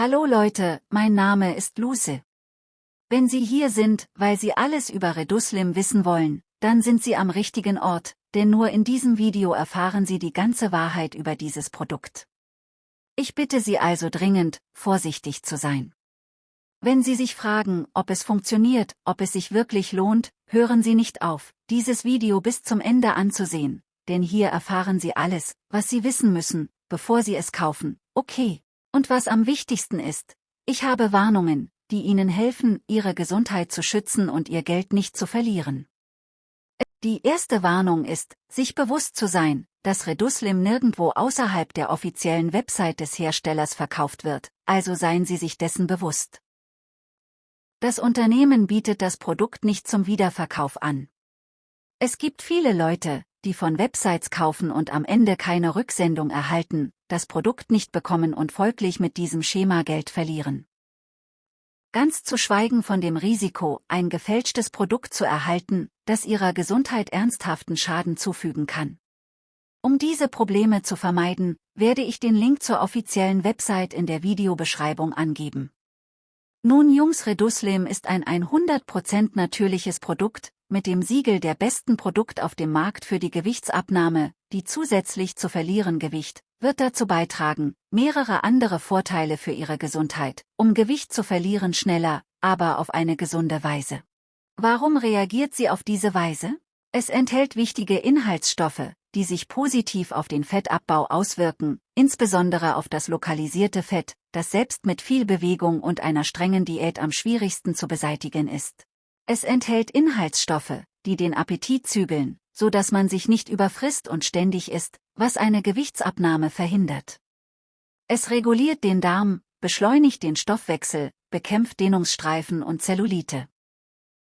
Hallo Leute, mein Name ist Luce. Wenn Sie hier sind, weil Sie alles über Reduslim wissen wollen, dann sind Sie am richtigen Ort, denn nur in diesem Video erfahren Sie die ganze Wahrheit über dieses Produkt. Ich bitte Sie also dringend, vorsichtig zu sein. Wenn Sie sich fragen, ob es funktioniert, ob es sich wirklich lohnt, hören Sie nicht auf, dieses Video bis zum Ende anzusehen, denn hier erfahren Sie alles, was Sie wissen müssen, bevor Sie es kaufen, okay. Und was am wichtigsten ist, ich habe Warnungen, die Ihnen helfen, Ihre Gesundheit zu schützen und Ihr Geld nicht zu verlieren. Die erste Warnung ist, sich bewusst zu sein, dass Reduslim nirgendwo außerhalb der offiziellen Website des Herstellers verkauft wird, also seien Sie sich dessen bewusst. Das Unternehmen bietet das Produkt nicht zum Wiederverkauf an. Es gibt viele Leute, die von Websites kaufen und am Ende keine Rücksendung erhalten, das Produkt nicht bekommen und folglich mit diesem Schema Geld verlieren. Ganz zu schweigen von dem Risiko, ein gefälschtes Produkt zu erhalten, das ihrer Gesundheit ernsthaften Schaden zufügen kann. Um diese Probleme zu vermeiden, werde ich den Link zur offiziellen Website in der Videobeschreibung angeben. Nun Jungs Reduslim ist ein 100% natürliches Produkt, mit dem Siegel der besten Produkt auf dem Markt für die Gewichtsabnahme, die zusätzlich zu verlieren Gewicht, wird dazu beitragen, mehrere andere Vorteile für Ihre Gesundheit, um Gewicht zu verlieren schneller, aber auf eine gesunde Weise. Warum reagiert sie auf diese Weise? Es enthält wichtige Inhaltsstoffe, die sich positiv auf den Fettabbau auswirken, insbesondere auf das lokalisierte Fett, das selbst mit viel Bewegung und einer strengen Diät am schwierigsten zu beseitigen ist. Es enthält Inhaltsstoffe, die den Appetit zügeln, so dass man sich nicht überfrisst und ständig isst, was eine Gewichtsabnahme verhindert. Es reguliert den Darm, beschleunigt den Stoffwechsel, bekämpft Dehnungsstreifen und Zellulite.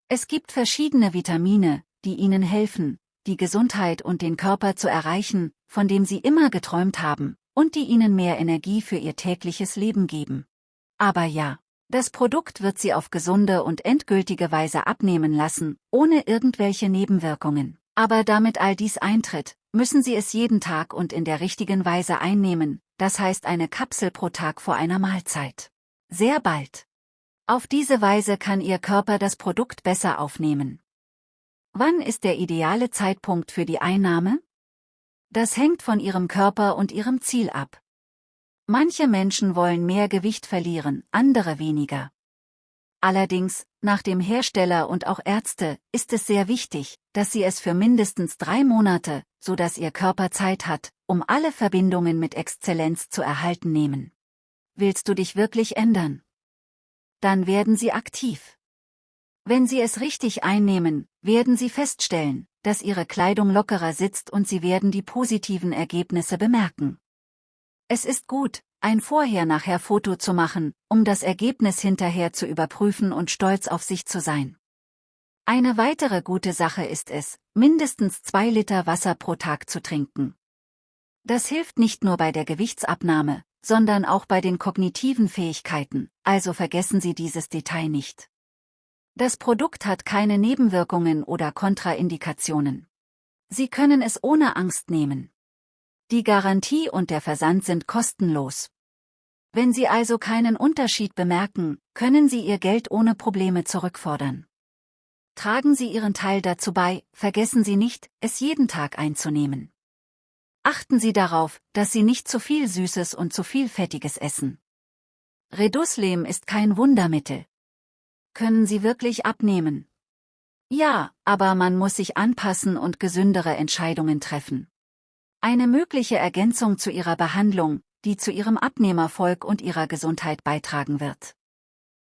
Es gibt verschiedene Vitamine, die Ihnen helfen, die Gesundheit und den Körper zu erreichen, von dem Sie immer geträumt haben, und die Ihnen mehr Energie für Ihr tägliches Leben geben. Aber ja, das Produkt wird sie auf gesunde und endgültige Weise abnehmen lassen, ohne irgendwelche Nebenwirkungen. Aber damit all dies eintritt, müssen Sie es jeden Tag und in der richtigen Weise einnehmen, das heißt eine Kapsel pro Tag vor einer Mahlzeit. Sehr bald. Auf diese Weise kann Ihr Körper das Produkt besser aufnehmen. Wann ist der ideale Zeitpunkt für die Einnahme? Das hängt von Ihrem Körper und Ihrem Ziel ab. Manche Menschen wollen mehr Gewicht verlieren, andere weniger. Allerdings, nach dem Hersteller und auch Ärzte, ist es sehr wichtig, dass sie es für mindestens drei Monate, so dass ihr Körper Zeit hat, um alle Verbindungen mit Exzellenz zu erhalten nehmen. Willst du dich wirklich ändern? Dann werden sie aktiv. Wenn sie es richtig einnehmen, werden sie feststellen, dass ihre Kleidung lockerer sitzt und sie werden die positiven Ergebnisse bemerken. Es ist gut, ein Vorher-Nachher-Foto zu machen, um das Ergebnis hinterher zu überprüfen und stolz auf sich zu sein. Eine weitere gute Sache ist es, mindestens zwei Liter Wasser pro Tag zu trinken. Das hilft nicht nur bei der Gewichtsabnahme, sondern auch bei den kognitiven Fähigkeiten, also vergessen Sie dieses Detail nicht. Das Produkt hat keine Nebenwirkungen oder Kontraindikationen. Sie können es ohne Angst nehmen. Die Garantie und der Versand sind kostenlos. Wenn Sie also keinen Unterschied bemerken, können Sie Ihr Geld ohne Probleme zurückfordern. Tragen Sie Ihren Teil dazu bei, vergessen Sie nicht, es jeden Tag einzunehmen. Achten Sie darauf, dass Sie nicht zu viel Süßes und zu viel Fettiges essen. Reduslem ist kein Wundermittel. Können Sie wirklich abnehmen? Ja, aber man muss sich anpassen und gesündere Entscheidungen treffen. Eine mögliche Ergänzung zu ihrer Behandlung, die zu ihrem Abnehmerfolg und ihrer Gesundheit beitragen wird.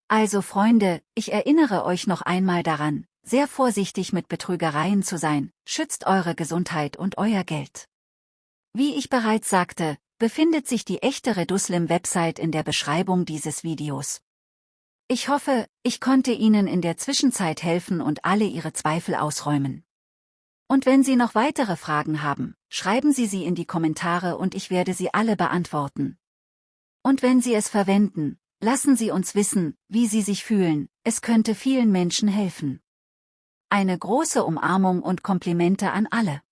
Also Freunde, ich erinnere euch noch einmal daran, sehr vorsichtig mit Betrügereien zu sein, schützt eure Gesundheit und euer Geld. Wie ich bereits sagte, befindet sich die echte Reduslim-Website in der Beschreibung dieses Videos. Ich hoffe, ich konnte Ihnen in der Zwischenzeit helfen und alle Ihre Zweifel ausräumen. Und wenn Sie noch weitere Fragen haben, schreiben Sie sie in die Kommentare und ich werde sie alle beantworten. Und wenn Sie es verwenden, lassen Sie uns wissen, wie Sie sich fühlen, es könnte vielen Menschen helfen. Eine große Umarmung und Komplimente an alle.